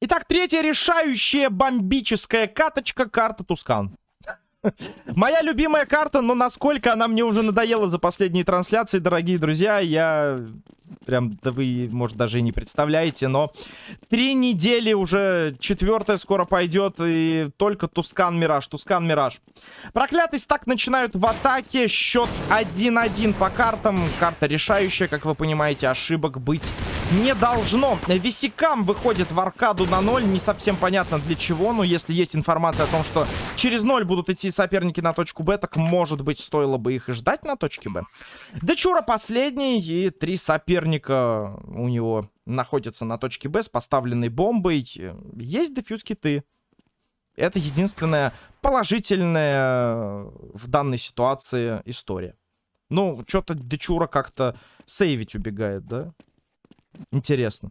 Итак, третья решающая бомбическая каточка карта Тускан. Моя любимая карта, но насколько она мне уже надоела за последние трансляции, дорогие друзья, я прям, да вы, может, даже и не представляете, но три недели уже, четвертая скоро пойдет, и только Тускан Мираж, Тускан Мираж. Проклятый стак начинают в атаке, счет 1-1 по картам, карта решающая, как вы понимаете, ошибок быть не должно. Висикам выходит в аркаду на 0, не совсем понятно для чего, но если есть информация о том, что через 0 будут идти соперники на точку Б, так может быть стоило бы их и ждать на точке Б. Дечура последний, и три соперника у него находятся на точке Б с поставленной бомбой. Есть дефьюз киты. Это единственная положительная в данной ситуации история. Ну, что-то Дечура как-то сейвить убегает, да? Интересно.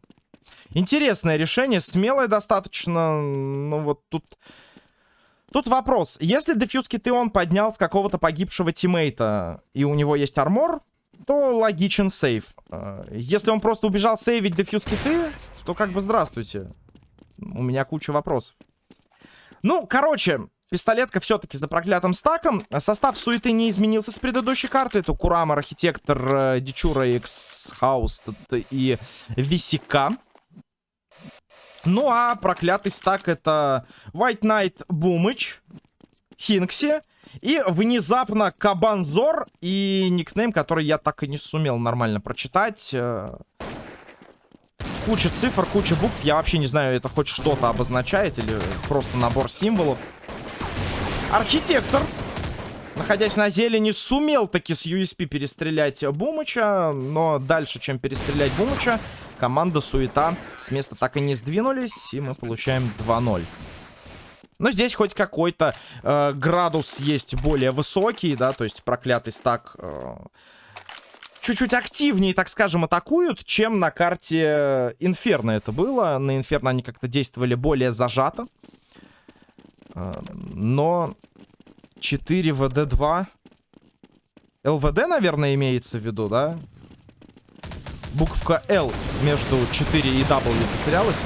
Интересное решение, смелое достаточно. Ну вот тут... Тут вопрос. Если дефьюз киты он поднял с какого-то погибшего тиммейта, и у него есть армор, то логичен сейв. А, если он просто убежал сейвить дефьюз киты, то как бы здравствуйте. У меня куча вопросов. Ну, короче, Пистолетка все-таки за проклятым стаком. Состав суеты не изменился с предыдущей карты. Это Курама, Архитектор, э, Дичура, X Хаус и Висика. Ну а проклятый стак это White Knight Бумыч, Хинкси и внезапно Кабанзор и никнейм, который я так и не сумел нормально прочитать. Э, куча цифр, куча букв. Я вообще не знаю, это хоть что-то обозначает или просто набор символов. Архитектор, находясь на зелени, сумел таки с USP перестрелять Бумыча. Но дальше, чем перестрелять Бумыча, команда Суета с места так и не сдвинулись. И мы получаем 2-0. Но здесь хоть какой-то э, градус есть более высокий, да, то есть проклятый стак... Э, чуть-чуть активнее, так скажем, атакуют, чем на карте Инферно это было. На Инферно они как-то действовали более зажато. Но 4 ВД-2... ЛВД, наверное, имеется в виду, да? Буквка Л между 4 и W потерялась.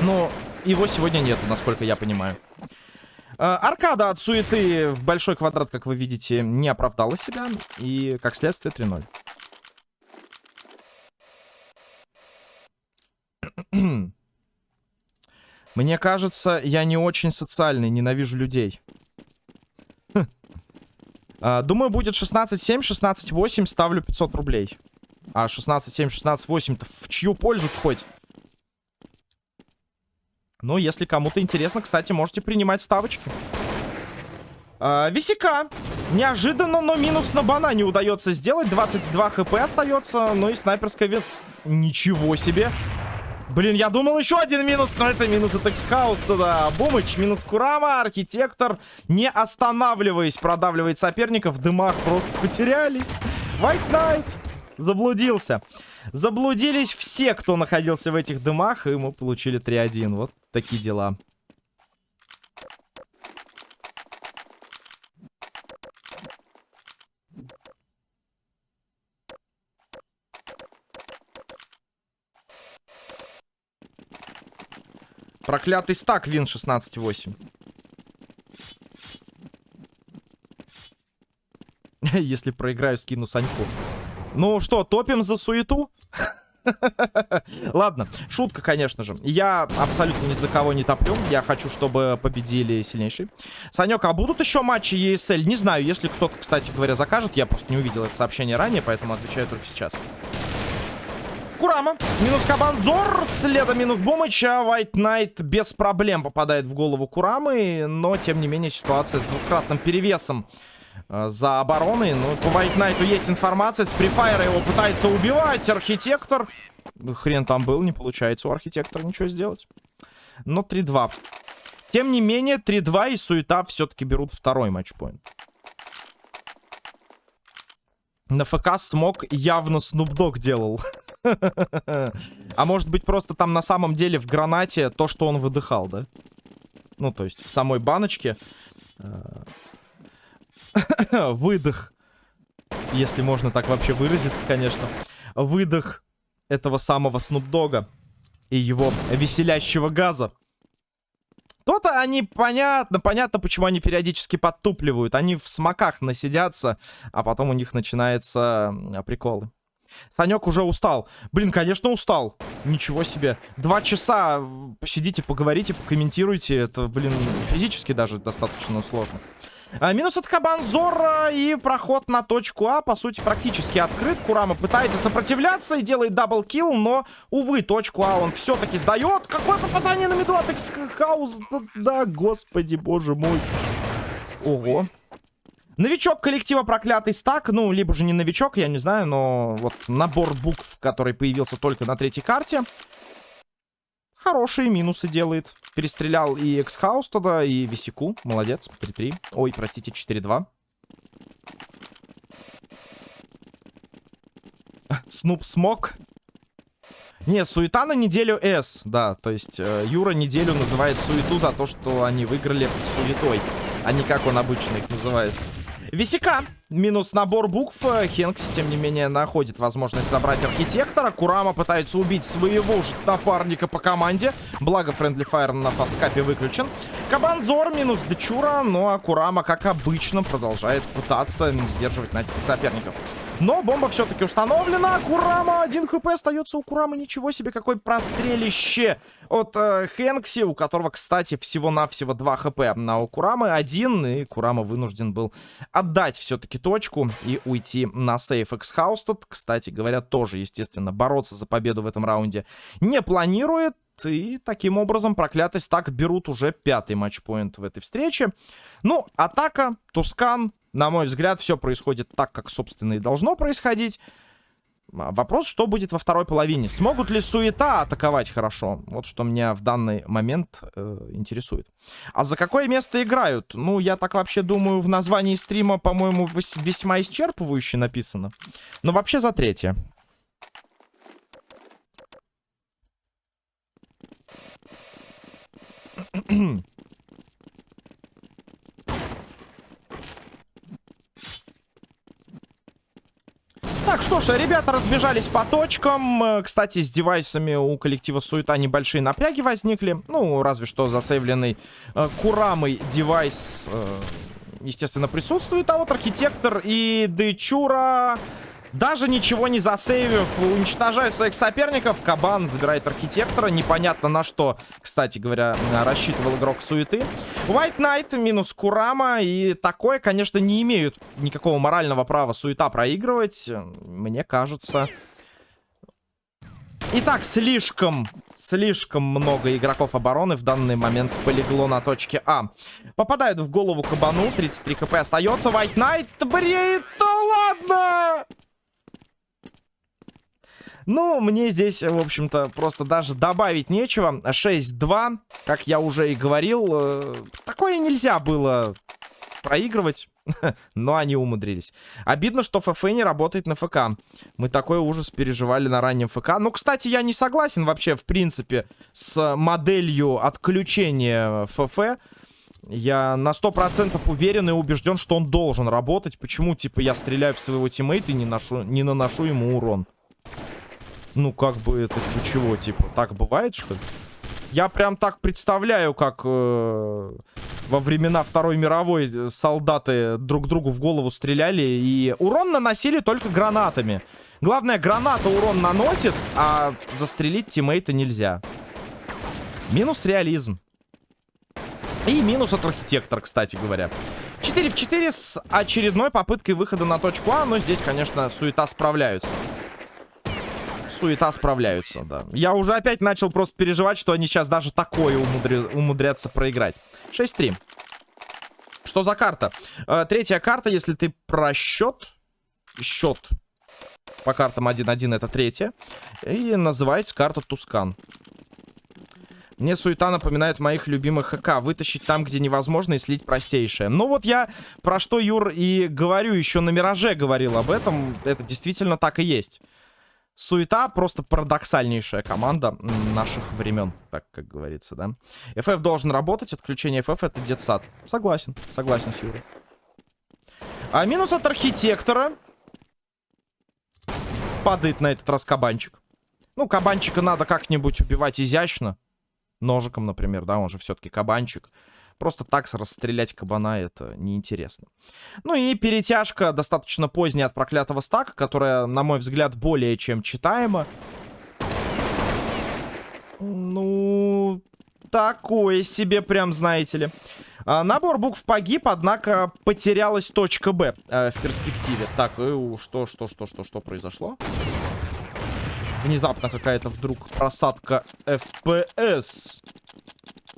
Но его сегодня нету, насколько я понимаю. Аркада от суеты в большой квадрат, как вы видите, не оправдала себя. И, как следствие, 3-0. Мне кажется, я не очень социальный, ненавижу людей. А, думаю, будет 16-7, 16-8, ставлю 500 рублей. А 16-7, 16-8-то в чью пользу хоть? Ну, если кому-то интересно, кстати, можете принимать ставочки. А, висяка. Неожиданно, но минус на банане удается сделать. 22 хп остается. Ну и снайперская вин... Ничего себе. Блин, я думал еще один минус, но это минус от Эксхаус туда. Бумыч, минус Курама, Архитектор, не останавливаясь, продавливает соперников. В дымах просто потерялись. White Knight заблудился. Заблудились все, кто находился в этих дымах, и мы получили 3-1. Вот такие дела. Проклятый стак, вин 16-8. Если проиграю, скину Саньку. Ну что, топим за суету? Ладно, шутка, конечно же. Я абсолютно ни за кого не топлю. Я хочу, чтобы победили сильнейшие. Санек, а будут еще матчи ESL? Не знаю, если кто-то, кстати говоря, закажет. Я просто не увидел это сообщение ранее, поэтому отвечаю только сейчас. Курама. Минус Кабанзор. Следом минус Бумыча. White Knight без проблем попадает в голову Курамы. Но, тем не менее, ситуация с двукратным перевесом за обороной. Ну, по White Knight есть информация. С префайра его пытается убивать. Архитектор. Хрен там был. Не получается у архитектора ничего сделать. Но 3-2. Тем не менее, 3-2 и Суета все-таки берут второй матчпоинт. На ФК смог явно Dogg делал. А может быть просто там на самом деле в гранате то, что он выдыхал, да? Ну, то есть в самой баночке э, выдох, если можно так вообще выразиться, конечно, выдох этого самого Снупдога и его веселящего газа. То-то они, понятно, понятно, почему они периодически подтупливают. Они в смоках насидятся, а потом у них начинаются приколы. Санек уже устал. Блин, конечно, устал. Ничего себе. Два часа посидите, поговорите, покомментируйте. Это, блин, физически даже достаточно сложно. А, минус от Кабанзора и проход на точку А, по сути, практически открыт. Курама пытается сопротивляться и делает double kill, но, увы, точку А он все-таки сдает. Какое попадание на миду от Эксхаус? Да, господи, боже мой. Ого. Новичок коллектива Проклятый Стак, ну, либо же не новичок, я не знаю, но вот набор букв, который появился только на третьей карте, хорошие минусы делает. Перестрелял и Эксхаус туда, и Висику, молодец, 3-3. Ой, простите, 4-2. Снуп смог. Не, суета на неделю С, да, то есть э, Юра неделю называет суету за то, что они выиграли суетой, а не как он обычно их называет. Висика. Минус набор букв. Хенкси, тем не менее, находит возможность забрать архитектора. Курама пытается убить своего же напарника по команде. Благо, Френдли Файр на фасткапе выключен. Кабанзор минус Дечура. Ну а Курама, как обычно, продолжает пытаться сдерживать натиск соперников. Но бомба все-таки установлена. Курама, один хп остается у Курамы. Ничего себе, какое прострелище от э, Хэнкси, у которого, кстати, всего-навсего 2 хп на у Курамы. Один, и Курама вынужден был отдать все-таки точку и уйти на сейф. Тут, кстати говоря, тоже, естественно, бороться за победу в этом раунде не планирует. И таким образом проклятость так берут уже пятый матчпоинт в этой встрече. Ну, атака, Тускан. На мой взгляд, все происходит так, как, собственно, и должно происходить. А, вопрос, что будет во второй половине. Смогут ли суета атаковать хорошо? Вот что меня в данный момент э, интересует. А за какое место играют? Ну, я так вообще думаю, в названии стрима, по-моему, весьма исчерпывающе написано. Но вообще за третье. Так, что ж, ребята разбежались по точкам. Э, кстати, с девайсами у коллектива Суета небольшие напряги возникли. Ну, разве что засейвленный э, Курамой девайс, э, естественно, присутствует. А вот Архитектор и Дечура даже ничего не засейвив, уничтожают своих соперников. Кабан забирает архитектора. Непонятно на что, кстати говоря, рассчитывал игрок суеты. White Knight минус Курама. И такое, конечно, не имеют никакого морального права суета проигрывать. Мне кажется... Итак, слишком, слишком много игроков обороны в данный момент полегло на точке А. Попадают в голову кабану. 33 хп остается. White Knight бреет. Да ладно! Ну, мне здесь, в общем-то, просто даже добавить нечего. 6-2, как я уже и говорил. Э, такое нельзя было проигрывать. Но они умудрились. Обидно, что ФФ не работает на ФК. Мы такой ужас переживали на раннем ФК. Ну, кстати, я не согласен вообще, в принципе, с моделью отключения ФФ. Я на 100% уверен и убежден, что он должен работать. Почему, типа, я стреляю в своего тиммейта и не, ношу, не наношу ему урон? Ну, как бы это чего, типа, так бывает, что ли? Я прям так представляю, как э, во времена Второй мировой солдаты друг другу в голову стреляли и урон наносили только гранатами. Главное, граната урон наносит, а застрелить тиммейта нельзя. Минус реализм. И минус от архитектора, кстати говоря. 4 в 4 с очередной попыткой выхода на точку А, но здесь, конечно, суета справляются суета справляются, да. Я уже опять начал просто переживать, что они сейчас даже такое умудри... умудрятся проиграть. 6-3. Что за карта? Э, третья карта, если ты про счет... Счет по картам 1-1 это третья. И называется карта Тускан. Мне суета напоминает моих любимых ХК. Вытащить там, где невозможно, и слить простейшее. Ну вот я про что, Юр, и говорю, еще на Мираже говорил об этом. Это действительно так и есть. Суета просто парадоксальнейшая команда наших времен, так как говорится, да. FF должен работать, отключение FF это детсад. Согласен, согласен с Юрой. А минус от архитектора. Падает на этот раз кабанчик. Ну, кабанчика надо как-нибудь убивать изящно. Ножиком, например, да, он же все-таки кабанчик. Просто так расстрелять кабана это неинтересно. Ну и перетяжка достаточно поздняя от проклятого стака, которая, на мой взгляд, более чем читаема. Ну, такое себе прям, знаете ли. А, набор букв погиб, однако потерялась точка Б э, в перспективе. Так, э, что, что, что, что, что произошло? Внезапно какая-то вдруг просадка FPS.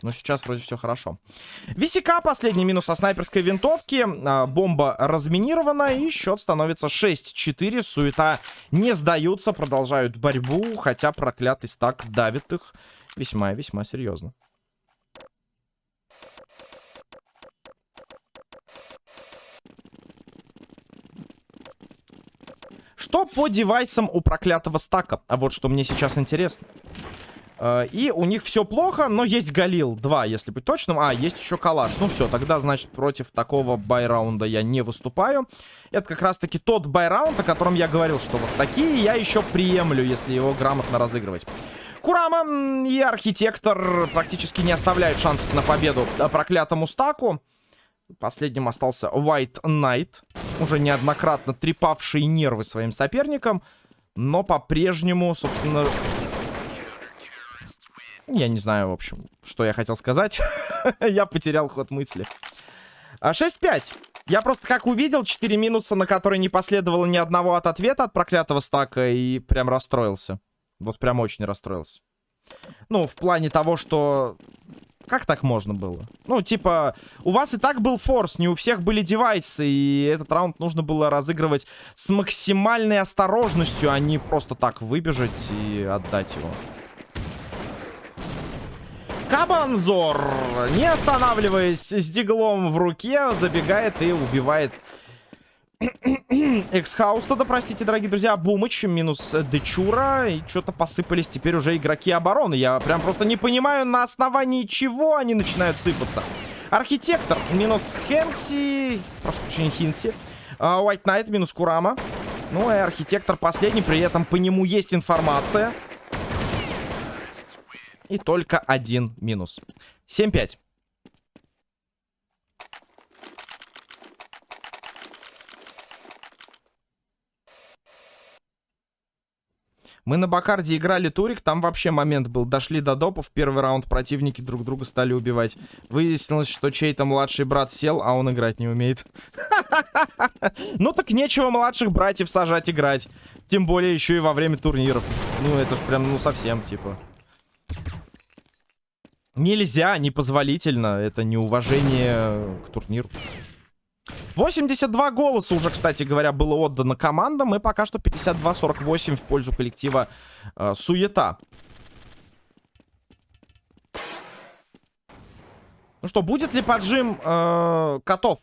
Но сейчас вроде все хорошо. Висика, последний минус со снайперской винтовки. А, бомба разминирована, и счет становится 6-4. Суета не сдаются, продолжают борьбу, хотя проклятый стак давит их весьма и весьма серьезно. Что по девайсам у проклятого стака? А вот что мне сейчас интересно. Э, и у них все плохо, но есть Галил 2, если быть точным. А, есть еще Калаш. Ну все, тогда, значит, против такого байраунда я не выступаю. Это как раз-таки тот байраунд, о котором я говорил, что вот такие я еще приемлю, если его грамотно разыгрывать. Курама и Архитектор практически не оставляют шансов на победу проклятому стаку. Последним остался White Knight, уже неоднократно трепавший нервы своим соперникам, но по-прежнему, собственно, я не знаю, в общем, что я хотел сказать. я потерял ход мысли. 6-5. А, я просто как увидел 4 минуса, на которые не последовало ни одного от ответа от проклятого стака, и прям расстроился. Вот прям очень расстроился. Ну, в плане того, что... Как так можно было? Ну, типа, у вас и так был форс, не у всех были девайсы, и этот раунд нужно было разыгрывать с максимальной осторожностью, а не просто так выбежать и отдать его. Кабанзор, не останавливаясь с диглом в руке, забегает и убивает Эксхаус тогда, простите, дорогие друзья. Бумыч минус Дечура. И что-то посыпались теперь уже игроки обороны. Я прям просто не понимаю, на основании чего они начинают сыпаться. Архитектор минус Хэнкси. Прошу прощения, Хинкси. White Knight минус Курама. Ну и архитектор последний. При этом по нему есть информация. И только один минус. 7-5. Мы на Бакарде играли турик, там вообще момент был. Дошли до допов, первый раунд противники друг друга стали убивать. Выяснилось, что чей-то младший брат сел, а он играть не умеет. Ну так нечего младших братьев сажать играть. Тем более еще и во время турниров. Ну это ж прям, ну совсем, типа. Нельзя, непозволительно. Это неуважение к турниру. 82 голоса уже, кстати говоря, было отдано командам. И пока что 52-48 в пользу коллектива э, Суета. Ну что, будет ли поджим э, котов?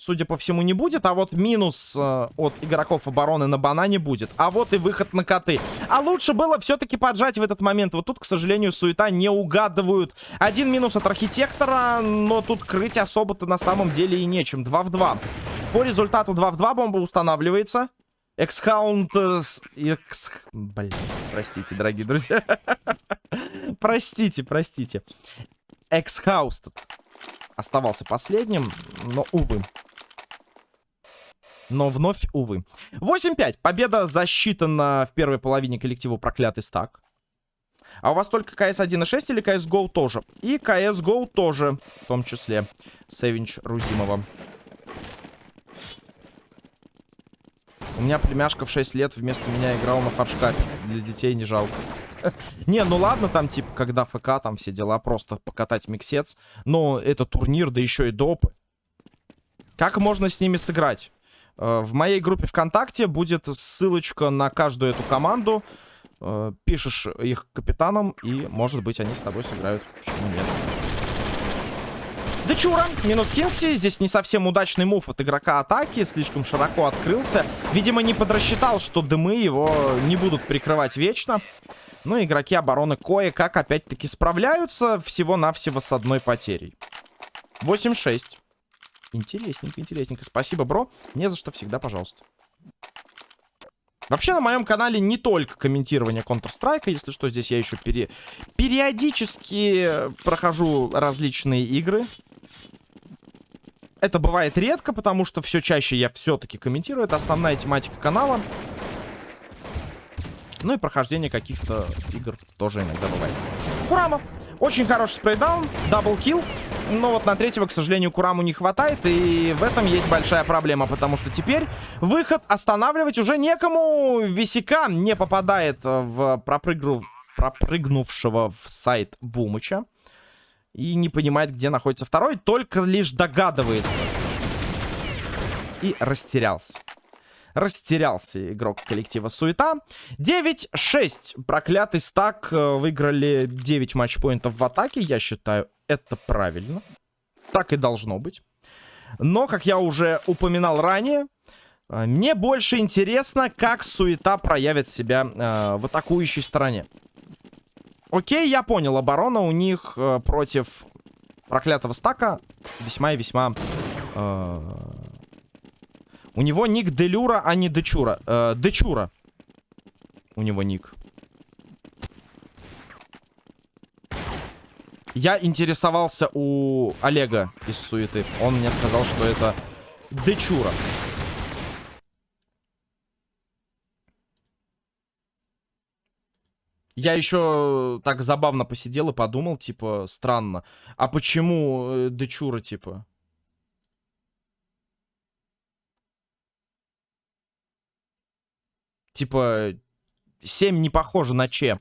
Судя по всему, не будет. А вот минус э, от игроков обороны на банане будет. А вот и выход на коты. А лучше было все-таки поджать в этот момент. Вот тут, к сожалению, суета не угадывают. Один минус от архитектора, но тут крыть особо-то на самом деле и нечем. 2 в 2. По результату 2 в 2 бомба устанавливается. Эксхаунд... Э, экс... Блин, простите, дорогие друзья. простите, простите. Эксхауст оставался последним, но, увы. Но вновь, увы. 8-5. Победа засчитана в первой половине коллективу проклятый стак. А у вас только КС 1.6 или CSGO тоже? И CSGO тоже, в том числе. Севинч Рузимова. У меня племяшка в 6 лет вместо меня играл на фаршкапе. Для детей не жалко. Не, ну ладно, там, типа, когда ФК, там все дела, просто покатать миксец. Но это турнир, да еще и допы. Как можно с ними сыграть? Э, в моей группе ВКонтакте будет ссылочка на каждую эту команду. Э, пишешь их капитаном, и, может быть, они с тобой сыграют. Почему нет? Дечура, минус Хинкси. Здесь не совсем удачный мув от игрока атаки. Слишком широко открылся. Видимо, не подрасчитал, что дымы его не будут прикрывать вечно. Ну, игроки обороны кое-как опять-таки справляются всего-навсего с одной потерей. 8-6. Интересненько, интересненько. Спасибо, бро. Не за что, всегда пожалуйста. Вообще на моем канале не только комментирование Counter-Strike, если что, здесь я еще пере... периодически прохожу различные игры. Это бывает редко, потому что все чаще я все-таки комментирую. Это основная тематика канала. Ну и прохождение каких-то игр тоже иногда бывает. Курама. Очень хороший spray down, double kill. Но вот на третьего, к сожалению, Кураму не хватает. И в этом есть большая проблема. Потому что теперь выход останавливать уже некому. Висяка не попадает в пропрыгну... пропрыгнувшего в сайт Бумыча. И не понимает, где находится второй. Только лишь догадывается. И растерялся. Растерялся игрок коллектива Суета. 9-6. Проклятый стак. Э, выиграли 9 матчпоинтов в атаке. Я считаю, это правильно. Так и должно быть. Но, как я уже упоминал ранее, э, мне больше интересно, как Суета проявит себя э, в атакующей стороне. Окей, я понял, оборона у них э, против проклятого стака весьма и весьма... Э, у него ник Делюра, а не Дечура. Э, Дечура. У него ник. Я интересовался у Олега из Суеты. Он мне сказал, что это Дечура. Я еще так забавно посидел и подумал, типа, странно. А почему э, Дечура, типа? Типа, 7 не похоже на Че.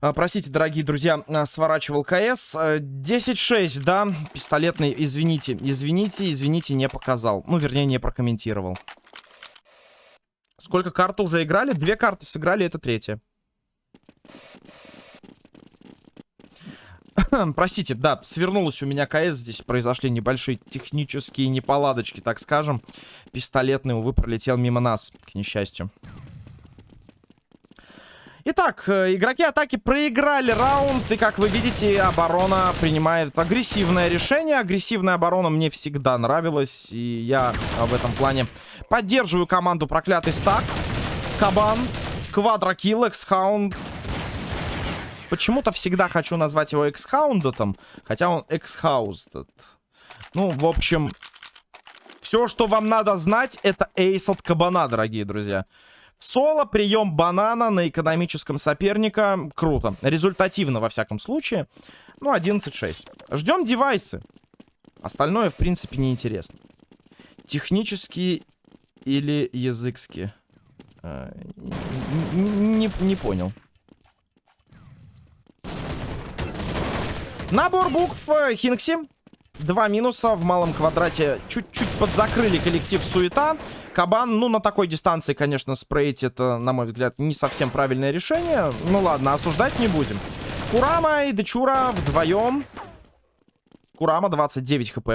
А, простите, дорогие друзья, а, сворачивал КС. 10-6, а, да, пистолетный, извините, извините, извините, не показал. Ну, вернее, не прокомментировал. Сколько карт уже играли? Две карты сыграли, это третья. Простите, да, свернулась у меня КС. Здесь произошли небольшие технические неполадочки, так скажем. Пистолетный, увы, пролетел мимо нас, к несчастью. Итак, э, игроки атаки проиграли раунд, и, как вы видите, оборона принимает агрессивное решение. Агрессивная оборона мне всегда нравилась, и я в этом плане поддерживаю команду Проклятый Стак. Кабан, Quadro kill, Эксхаунд, Почему-то всегда хочу назвать его экс-хаундетом, хотя он exhausted. Ну, в общем, все, что вам надо знать, это ace от кабана, дорогие друзья. Соло, прием банана на экономическом соперника. Круто. Результативно, во всяком случае. Ну, 11-6. Ждем девайсы. Остальное, в принципе, неинтересно. Технические или языкские? Э, не понял. Набор букв э, Хинкси. Два минуса в малом квадрате. Чуть-чуть подзакрыли коллектив Суета. Кабан, ну, на такой дистанции, конечно, спрейть это, на мой взгляд, не совсем правильное решение. Ну, ладно, осуждать не будем. Курама и Дечура вдвоем. Курама 29 хп.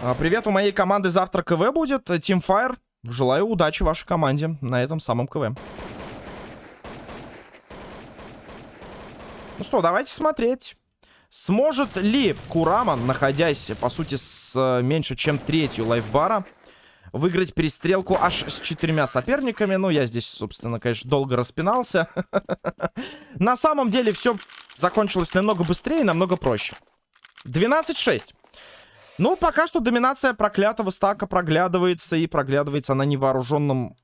А, привет, у моей команды завтра КВ будет. Teamfire. Желаю удачи вашей команде на этом самом КВ. Ну что, давайте смотреть. Сможет ли Курама, находясь, по сути, с э, меньше чем третью лайфбара, выиграть перестрелку аж с четырьмя соперниками? Ну, я здесь, собственно, конечно, долго распинался. На самом деле все закончилось намного быстрее и намного проще. 12-6. Ну, пока что доминация проклятого стака проглядывается, и проглядывается она невооруженным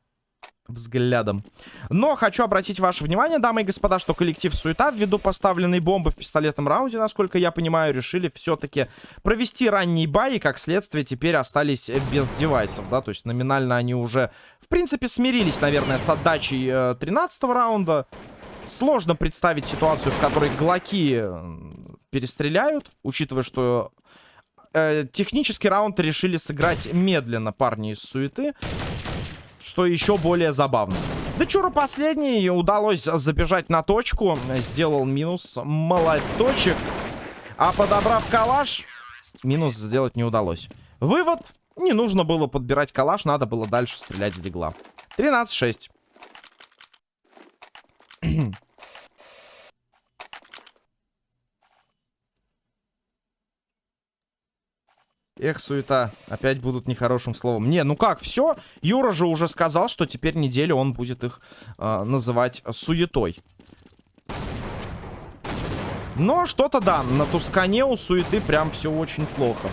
взглядом. Но хочу обратить ваше внимание, дамы и господа, что коллектив Суета ввиду поставленной бомбы в пистолетном раунде, насколько я понимаю, решили все-таки провести ранний бай, и как следствие теперь остались без девайсов, да, то есть номинально они уже, в принципе, смирились, наверное, с отдачей э, 13 раунда. Сложно представить ситуацию, в которой глоки перестреляют, учитывая, что э, технический раунд решили сыграть медленно парни из суеты. Что еще более забавно. Да Чура последний. Удалось забежать на точку. Сделал минус молоточек. А подобрав калаш, минус сделать не удалось. Вывод. Не нужно было подбирать калаш, надо было дальше стрелять с дигла. 13-6. Эх, суета. Опять будут нехорошим словом. Не, ну как, все. Юра же уже сказал, что теперь неделю он будет их э, называть суетой. Но что-то, да, на Тускане у суеты прям все очень плохо.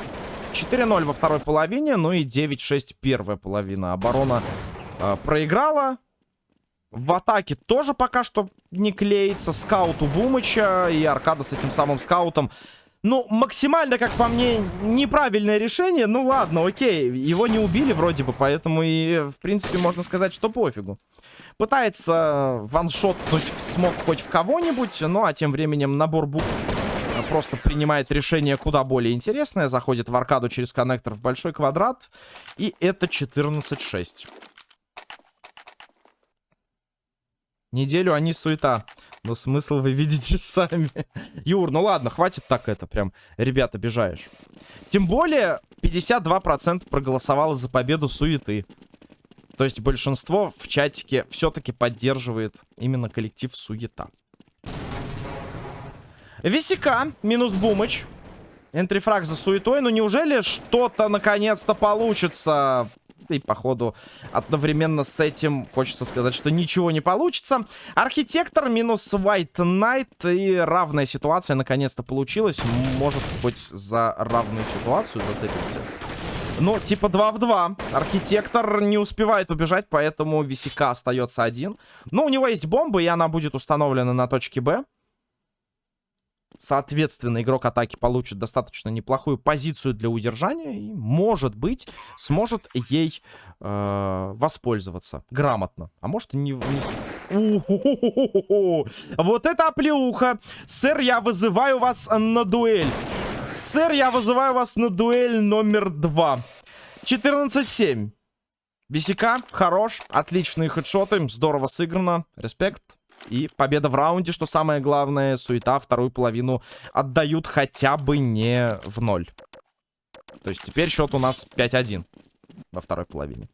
4-0 во второй половине, ну и 9-6 первая половина. Оборона э, проиграла. В атаке тоже пока что не клеится. Скаут у Бумыча и Аркада с этим самым скаутом. Ну, максимально, как по мне, неправильное решение. Ну ладно, окей. Его не убили вроде бы, поэтому и, в принципе, можно сказать, что пофигу. Пытается ваншотнуть смог хоть в кого-нибудь, ну а тем временем набор букв просто принимает решение куда более интересное. Заходит в аркаду через коннектор в большой квадрат. И это 14-6. Неделю они суета. Но смысл вы видите сами. Юр, ну ладно, хватит так это прям. Ребята, обижаешь. Тем более, 52% проголосовало за победу суеты. То есть большинство в чатике все-таки поддерживает именно коллектив суета. Висика минус Бумыч. Энтрифраг за суетой. Ну неужели что-то наконец-то получится? И, походу, одновременно с этим хочется сказать, что ничего не получится. Архитектор минус White Knight. И равная ситуация наконец-то получилась. Может, хоть за равную ситуацию зацепимся. Ну, типа 2 в 2. Архитектор не успевает убежать, поэтому Висика остается один. Но у него есть бомба, и она будет установлена на точке Б. Соответственно, игрок атаки получит достаточно неплохую позицию для удержания и, может быть, сможет ей э, воспользоваться грамотно. А может не... не... Вот это оплеуха! Сэр, я вызываю вас на дуэль. Сэр, я вызываю вас на дуэль номер два. 14-7. Бисика, хорош, отличные хедшоты, здорово сыграно, респект. И победа в раунде, что самое главное, суета вторую половину отдают хотя бы не в ноль. То есть теперь счет у нас 5-1 во второй половине.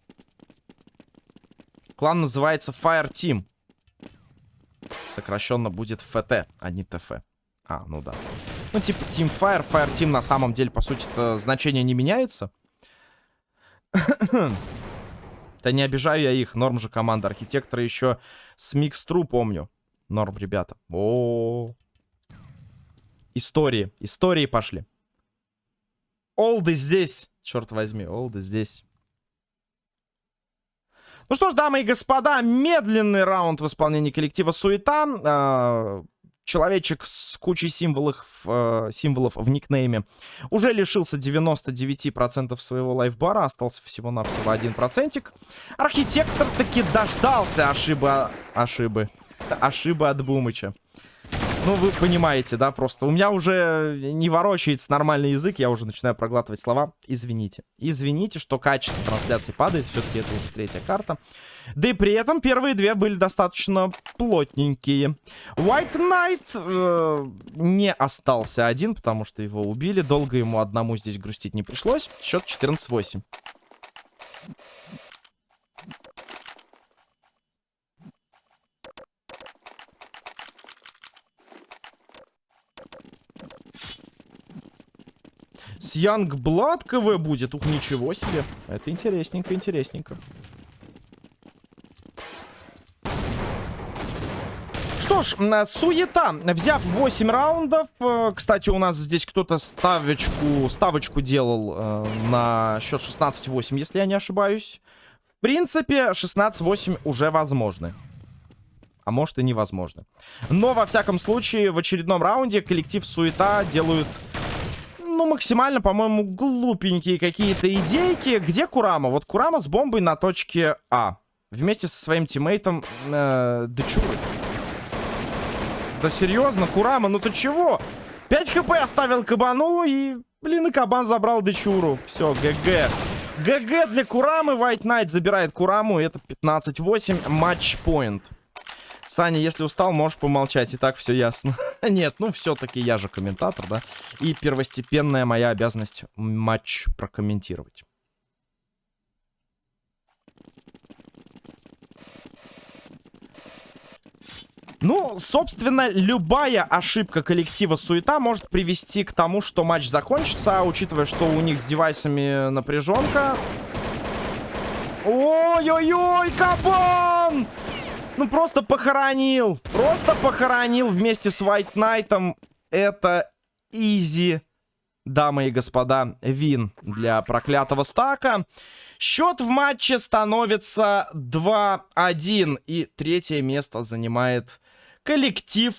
Клан называется Fire Team. Сокращенно будет ФТ, а не ТФ. А, ну да. Ну, типа Team Fire, Fire Team на самом деле, по сути, значение не меняется. Да не обижаю я их. Норм же команда архитектора еще с Микстру помню. Норм, ребята. О, -о, -о. Истории. Истории пошли. Олды здесь. Черт возьми, Олды здесь. Ну что ж, дамы и господа, медленный раунд в исполнении коллектива Суета. Человечек с кучей символов, э, символов в никнейме уже лишился 99% своего лайфбара. Остался всего-навсего 1%. Архитектор таки дождался ошибы... Ошибы. Ошибы от Бумыча. Ну, вы понимаете, да, просто. У меня уже не ворочается нормальный язык, я уже начинаю проглатывать слова. Извините. Извините, что качество трансляции падает. Все-таки это уже третья карта. Да и при этом первые две были достаточно плотненькие. White Knight э, не остался один, потому что его убили. Долго ему одному здесь грустить не пришлось. Счет 14-8. С Янгблад КВ будет? Ух, ничего себе. Это интересненько, интересненько. Что ж, суета. Взяв 8 раундов. Э, кстати, у нас здесь кто-то ставочку, ставочку делал э, на счет 16-8, если я не ошибаюсь. В принципе, 16-8 уже возможны. А может и невозможно. Но, во всяком случае, в очередном раунде коллектив Суета делают ну, максимально, по-моему, глупенькие какие-то идейки. Где Курама? Вот Курама с бомбой на точке А. Вместе со своим тиммейтом э, Дечурой. Да серьезно, Курама, ну ты чего? 5 hp оставил кабану и, блин, и кабан забрал Дечуру. Все, GG. GG для Курамы. White Knight забирает Кураму. Это 15-8. Матч-поинт. Саня, если устал, можешь помолчать. И так все ясно. Нет, ну все-таки я же комментатор, да? И первостепенная моя обязанность матч прокомментировать. Ну, собственно, любая ошибка коллектива Суета может привести к тому, что матч закончится, учитывая, что у них с девайсами напряженка... Ой-ой-ой, кабан! Ну, просто похоронил. Просто похоронил вместе с White Knight. Это изи, дамы и господа, вин для проклятого стака. Счет в матче становится 2-1. И третье место занимает коллектив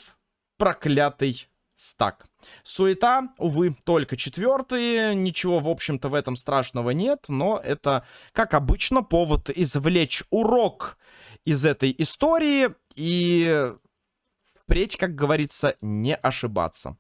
проклятый стак. Суета, увы, только четвертый. Ничего, в общем-то, в этом страшного нет. Но это, как обычно, повод извлечь урок из этой истории. И впредь, как говорится, не ошибаться.